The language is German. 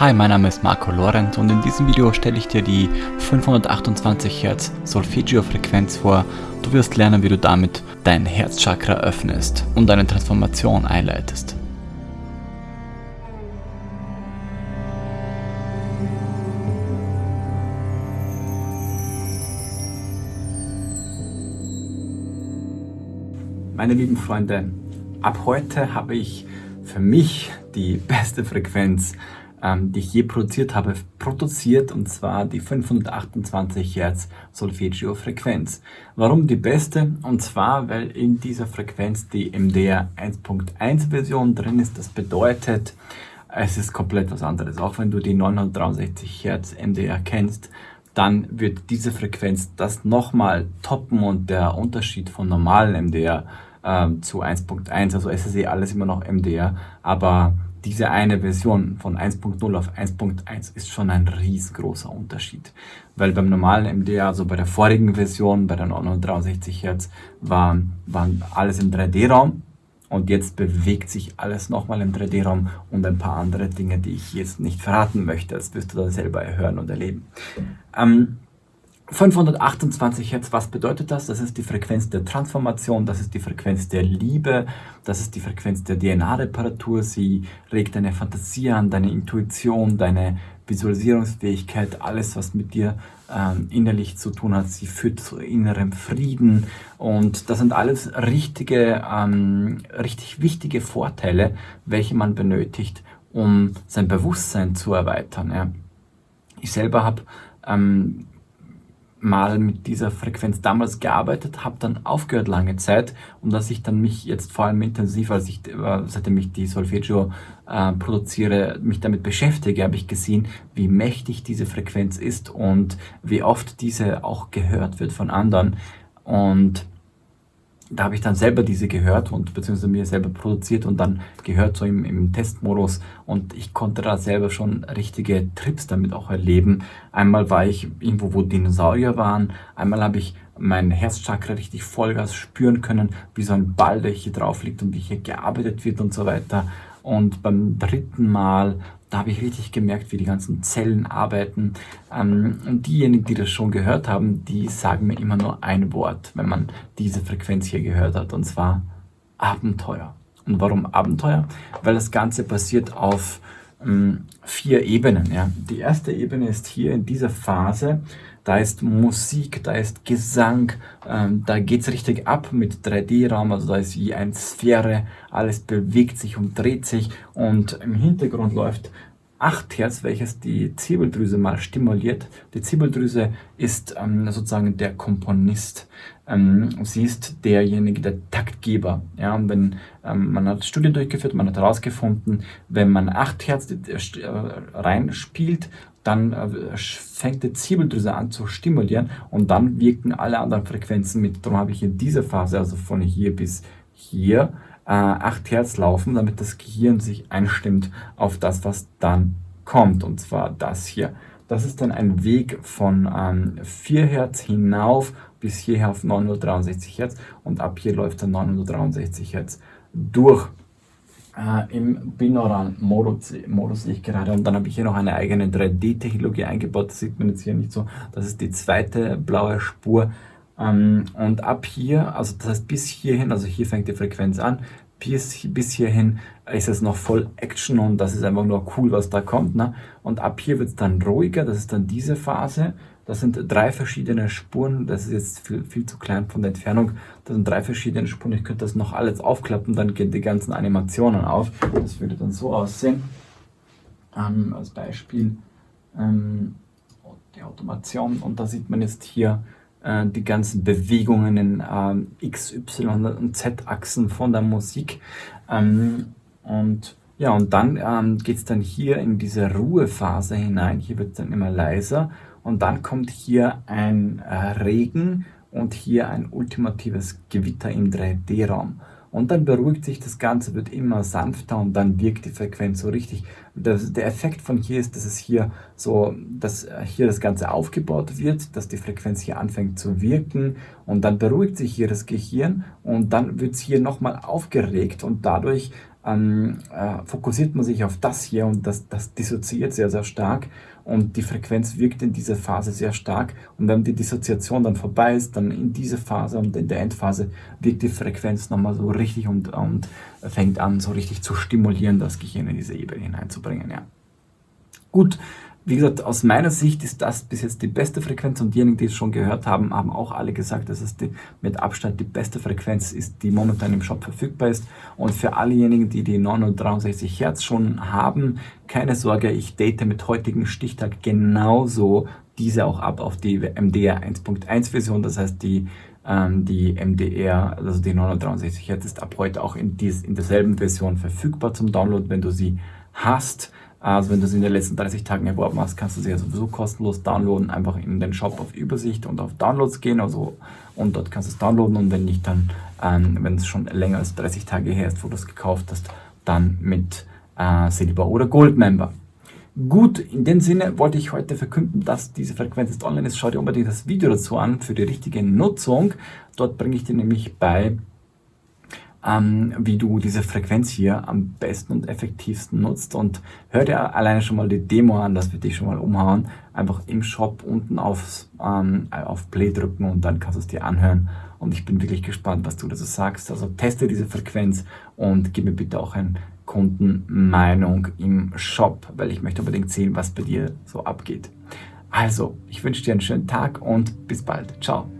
Hi, mein Name ist Marco Lorenz und in diesem Video stelle ich dir die 528 Hz Solfeggio-Frequenz vor. Du wirst lernen, wie du damit dein Herzchakra öffnest und eine Transformation einleitest. Meine lieben Freunde, ab heute habe ich für mich die beste Frequenz ähm, die ich je produziert habe, produziert und zwar die 528 Hertz Solfeggio Frequenz. Warum die beste? Und zwar, weil in dieser Frequenz die MDR 1.1 Version drin ist. Das bedeutet, es ist komplett was anderes. Auch wenn du die 963 Hertz MDR kennst, dann wird diese Frequenz das nochmal toppen und der Unterschied von normalen MDR ähm, zu 1.1, also ist eh alles immer noch MDR, aber diese eine Version von 1.0 auf 1.1 ist schon ein riesengroßer Unterschied. Weil beim normalen MDR, also bei der vorigen Version, bei der 963 Hz, war, war alles im 3D-Raum. Und jetzt bewegt sich alles nochmal im 3D-Raum und ein paar andere Dinge, die ich jetzt nicht verraten möchte. Das wirst du da selber hören und erleben. Ähm, 528 Hertz, was bedeutet das? Das ist die Frequenz der Transformation, das ist die Frequenz der Liebe, das ist die Frequenz der DNA-Reparatur. Sie regt deine Fantasie an, deine Intuition, deine Visualisierungsfähigkeit, alles, was mit dir ähm, innerlich zu tun hat. Sie führt zu innerem Frieden und das sind alles richtige, ähm, richtig wichtige Vorteile, welche man benötigt, um sein Bewusstsein zu erweitern. Ja. Ich selber habe ähm, mal mit dieser Frequenz damals gearbeitet, habe dann aufgehört lange Zeit und dass ich dann mich jetzt vor allem intensiv, als ich, äh, seitdem ich die Solfeggio äh, produziere, mich damit beschäftige, habe ich gesehen, wie mächtig diese Frequenz ist und wie oft diese auch gehört wird von anderen. Und da habe ich dann selber diese gehört und beziehungsweise mir selber produziert und dann gehört so im, im Testmodus und ich konnte da selber schon richtige Trips damit auch erleben. Einmal war ich irgendwo, wo Dinosaurier waren, einmal habe ich mein Herzchakra richtig Vollgas spüren können, wie so ein Ball, der hier drauf liegt und wie hier gearbeitet wird und so weiter. Und beim dritten Mal da habe ich richtig gemerkt, wie die ganzen Zellen arbeiten. Ähm, und diejenigen, die das schon gehört haben, die sagen mir immer nur ein Wort, wenn man diese Frequenz hier gehört hat, und zwar Abenteuer. Und warum Abenteuer? Weil das Ganze basiert auf ähm, vier Ebenen. Ja. Die erste Ebene ist hier in dieser Phase, da ist Musik, da ist Gesang, ähm, da es richtig ab mit 3D-Raum, also da ist wie eine Sphäre, alles bewegt sich und dreht sich und im Hintergrund läuft 8 Hertz, welches die Zirbeldrüse mal stimuliert. Die Zirbeldrüse ist ähm, sozusagen der Komponist. Ähm, sie ist derjenige, der Taktgeber. Ja, und wenn ähm, man hat Studien durchgeführt, man hat herausgefunden, wenn man 8 Hertz äh, reinspielt, dann äh, fängt die Zirbeldrüse an zu stimulieren und dann wirken alle anderen Frequenzen mit. Darum habe ich in dieser Phase, also von hier bis hier, äh, 8 Hertz laufen, damit das Gehirn sich einstimmt auf das, was dann kommt, und zwar das hier. Das ist dann ein Weg von ähm, 4 Hertz hinauf bis hierher auf 963 Hertz und ab hier läuft dann 963 Hertz durch. Äh, Im binauralen Modus, Modus sehe ich gerade. Und dann habe ich hier noch eine eigene 3D-Technologie eingebaut, das sieht man jetzt hier nicht so. Das ist die zweite blaue Spur. Ähm, und ab hier, also das heißt bis hierhin, also hier fängt die Frequenz an, bis, bis hierhin ist es noch voll Action und das ist einfach nur cool, was da kommt. Ne? Und ab hier wird es dann ruhiger, das ist dann diese Phase. Das sind drei verschiedene Spuren, das ist jetzt viel, viel zu klein von der Entfernung. Das sind drei verschiedene Spuren, ich könnte das noch alles aufklappen, dann gehen die ganzen Animationen auf. Das würde dann so aussehen. Ähm, als Beispiel ähm, die Automation und da sieht man jetzt hier äh, die ganzen Bewegungen in äh, X, Y und Z-Achsen von der Musik. Ähm, und ja, und dann ähm, geht es dann hier in diese Ruhephase hinein. Hier wird es dann immer leiser. Und dann kommt hier ein äh, Regen und hier ein ultimatives Gewitter im 3D-Raum. Und dann beruhigt sich das Ganze, wird immer sanfter und dann wirkt die Frequenz so richtig. Das, der Effekt von hier ist, dass es hier so, dass hier das Ganze aufgebaut wird, dass die Frequenz hier anfängt zu wirken und dann beruhigt sich hier das Gehirn und dann wird es hier nochmal aufgeregt und dadurch ähm, äh, fokussiert man sich auf das hier und das, das dissoziiert sehr, sehr stark und die Frequenz wirkt in dieser Phase sehr stark und wenn die Dissoziation dann vorbei ist, dann in dieser Phase und in der Endphase wirkt die Frequenz nochmal so richtig und, und fängt an so richtig zu stimulieren, das Gehirn in diese Ebene hineinzubringen. Ja. Gut, wie gesagt, aus meiner Sicht ist das bis jetzt die beste Frequenz und diejenigen, die es schon gehört haben, haben auch alle gesagt, dass es die, mit Abstand die beste Frequenz ist, die momentan im Shop verfügbar ist. Und für allejenigen, die die 963 Hertz schon haben, keine Sorge, ich date mit heutigem Stichtag genauso diese auch ab auf die MDR 1.1 Version, das heißt die ähm, die MDR, also die 963 Hertz ist ab heute auch in, dies, in derselben Version verfügbar zum Download, wenn du sie hast. Also wenn du sie in den letzten 30 Tagen erworben hast, kannst du sie ja sowieso kostenlos downloaden. Einfach in den Shop auf Übersicht und auf Downloads gehen. Also, und dort kannst du es downloaden und wenn nicht, dann, ähm, wenn es schon länger als 30 Tage her ist, wo du es gekauft hast, dann mit äh, Silber oder Gold Member. Gut, in dem Sinne wollte ich heute verkünden, dass diese Frequenz jetzt online ist. Schau dir unbedingt das Video dazu an für die richtige Nutzung. Dort bringe ich dir nämlich bei, ähm, wie du diese Frequenz hier am besten und effektivsten nutzt. Und hör dir alleine schon mal die Demo an, das wird dich schon mal umhauen. Einfach im Shop unten aufs, ähm, auf Play drücken und dann kannst du es dir anhören. Und ich bin wirklich gespannt, was du dazu sagst. Also teste diese Frequenz und gib mir bitte auch ein Kundenmeinung im Shop, weil ich möchte unbedingt sehen, was bei dir so abgeht. Also, ich wünsche dir einen schönen Tag und bis bald. Ciao.